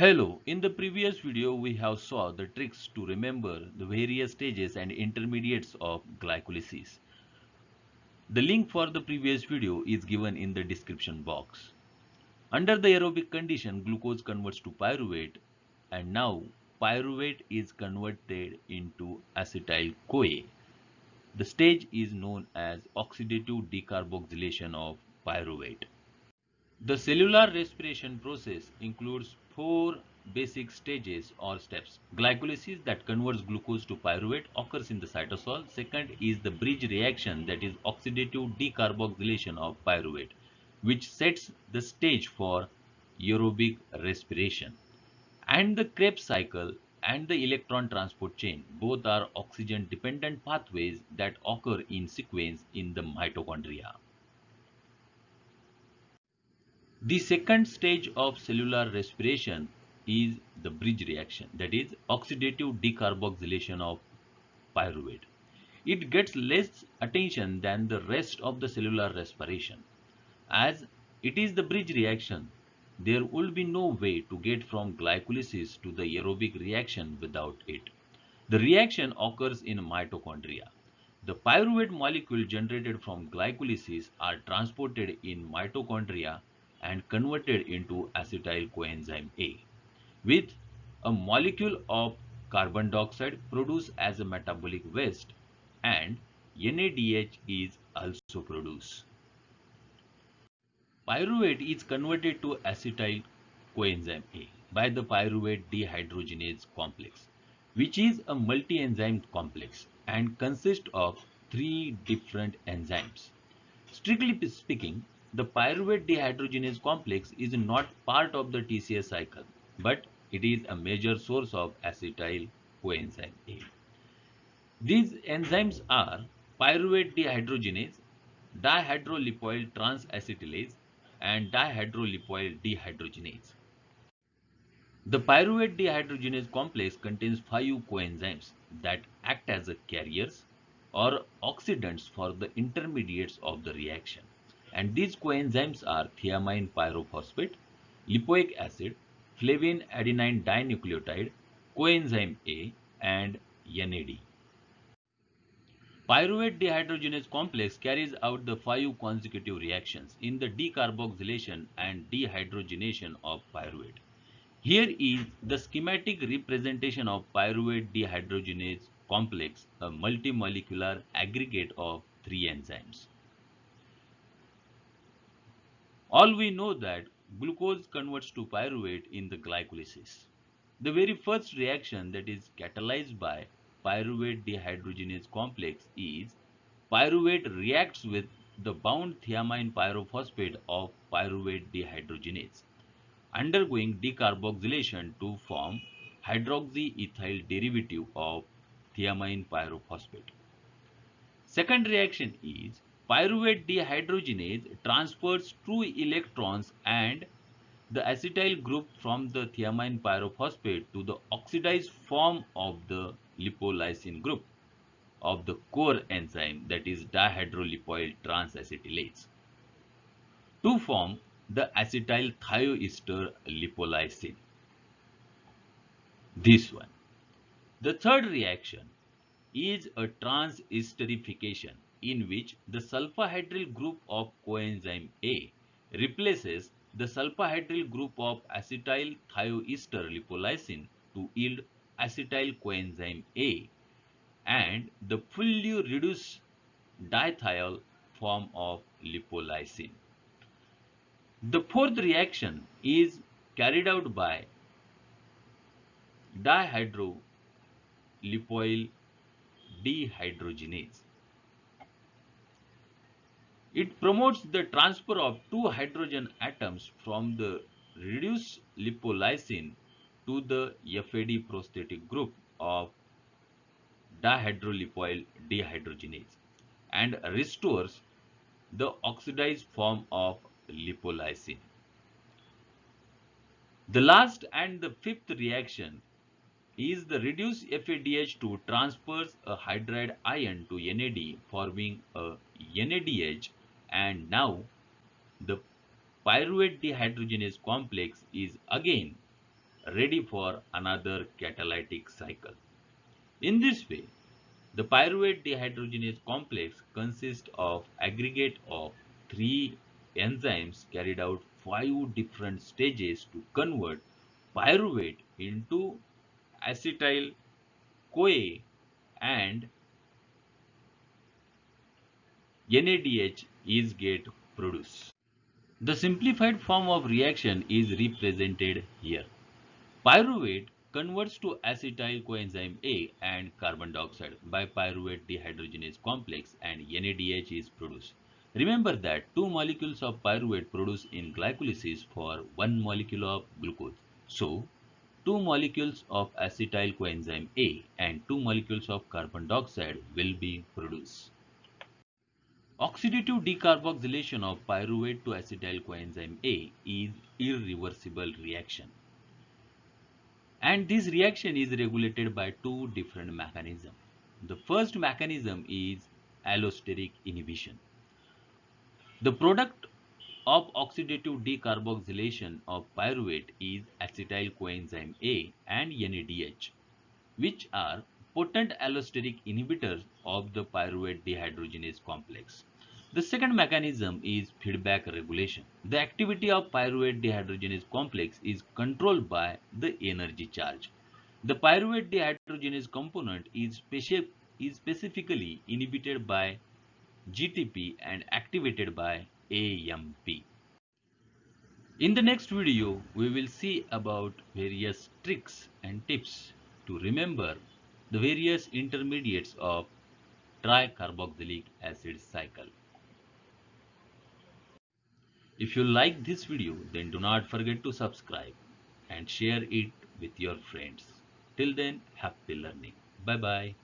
Hello, in the previous video we have saw the tricks to remember the various stages and intermediates of glycolysis. The link for the previous video is given in the description box. Under the aerobic condition glucose converts to pyruvate and now pyruvate is converted into acetyl-CoA. The stage is known as oxidative decarboxylation of pyruvate. The cellular respiration process includes four basic stages or steps. Glycolysis that converts glucose to pyruvate occurs in the cytosol. Second is the bridge reaction that is oxidative decarboxylation of pyruvate which sets the stage for aerobic respiration. And the Krebs cycle and the electron transport chain both are oxygen dependent pathways that occur in sequence in the mitochondria. The second stage of cellular respiration is the bridge reaction that is oxidative decarboxylation of pyruvate. It gets less attention than the rest of the cellular respiration. As it is the bridge reaction, there will be no way to get from glycolysis to the aerobic reaction without it. The reaction occurs in mitochondria. The pyruvate molecule generated from glycolysis are transported in mitochondria and converted into acetyl coenzyme A with a molecule of carbon dioxide produced as a metabolic waste and NADH is also produced. Pyruvate is converted to acetyl coenzyme A by the pyruvate dehydrogenase complex which is a multi-enzyme complex and consists of three different enzymes. Strictly speaking, the pyruvate dehydrogenase complex is not part of the TCA cycle, but it is a major source of acetyl coenzyme A. These enzymes are pyruvate dehydrogenase, dihydrolipoyl transacetylase, and dihydrolipoyl dehydrogenase. The pyruvate dehydrogenase complex contains five coenzymes that act as carriers or oxidants for the intermediates of the reaction. And these coenzymes are thiamine pyrophosphate, lipoic acid, flavin adenine dinucleotide, coenzyme A, and NAD. Pyruvate dehydrogenase complex carries out the five consecutive reactions in the decarboxylation and dehydrogenation of pyruvate. Here is the schematic representation of pyruvate dehydrogenase complex, a multimolecular aggregate of three enzymes. All we know that glucose converts to pyruvate in the glycolysis. The very first reaction that is catalyzed by pyruvate dehydrogenase complex is pyruvate reacts with the bound thiamine pyrophosphate of pyruvate dehydrogenase, undergoing decarboxylation to form hydroxyethyl derivative of thiamine pyrophosphate. Second reaction is Pyruvate dehydrogenase transfers two electrons and the acetyl group from the thiamine pyrophosphate to the oxidized form of the lipoyllysine group of the core enzyme that is dihydrolipoyl transacetylase to form the acetyl thioester lipoyllysine. This one. The third reaction is a transesterification in which the sulfhydryl group of coenzyme A replaces the sulfhydryl group of acetyl thioester lipoyllysine to yield acetyl coenzyme A and the fully reduced dithiol form of lipoyllysine. The fourth reaction is carried out by dihydrolipoyl dehydrogenase it promotes the transfer of two hydrogen atoms from the reduced lipoyllysine to the FAD prosthetic group of dihydrolipoyl dehydrogenase and restores the oxidized form of lipoyllysine. The last and the fifth reaction is the reduced FADH2 transfers a hydride ion to NAD forming a NADH and now the pyruvate dehydrogenase complex is again ready for another catalytic cycle. In this way, the pyruvate dehydrogenase complex consists of aggregate of three enzymes carried out five different stages to convert pyruvate into acetyl CoA and NADH is get produced. The simplified form of reaction is represented here. Pyruvate converts to acetyl coenzyme A and carbon dioxide by pyruvate dehydrogenase complex and NADH is produced. Remember that two molecules of pyruvate produce in glycolysis for one molecule of glucose. So, two molecules of acetyl coenzyme A and two molecules of carbon dioxide will be produced. Oxidative decarboxylation of pyruvate to acetyl coenzyme A is irreversible reaction. And this reaction is regulated by two different mechanisms. The first mechanism is allosteric inhibition. The product of oxidative decarboxylation of pyruvate is acetyl coenzyme A and NADH, which are potent allosteric inhibitors of the pyruvate dehydrogenase complex. The second mechanism is feedback regulation. The activity of pyruvate dehydrogenase complex is controlled by the energy charge. The pyruvate dehydrogenase component is, speci is specifically inhibited by GTP and activated by AMP. In the next video, we will see about various tricks and tips to remember the various intermediates of tricarboxylic acid cycle. If you like this video, then do not forget to subscribe and share it with your friends. Till then, happy learning. Bye bye.